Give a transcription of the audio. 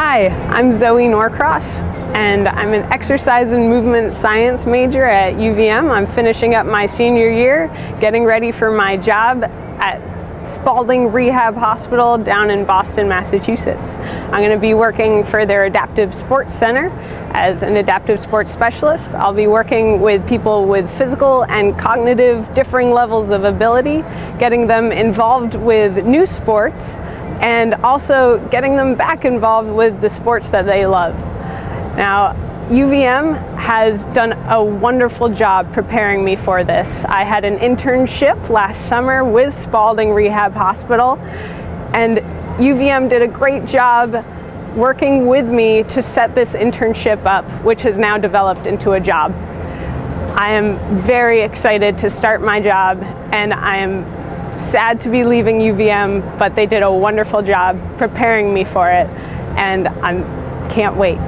Hi, I'm Zoe Norcross and I'm an exercise and movement science major at UVM. I'm finishing up my senior year, getting ready for my job at Spaulding Rehab Hospital down in Boston, Massachusetts. I'm going to be working for their Adaptive Sports Center as an adaptive sports specialist. I'll be working with people with physical and cognitive differing levels of ability, getting them involved with new sports and also getting them back involved with the sports that they love. Now, UVM has done a wonderful job preparing me for this. I had an internship last summer with Spaulding Rehab Hospital and UVM did a great job working with me to set this internship up, which has now developed into a job. I am very excited to start my job and I am sad to be leaving UVM, but they did a wonderful job preparing me for it, and I can't wait.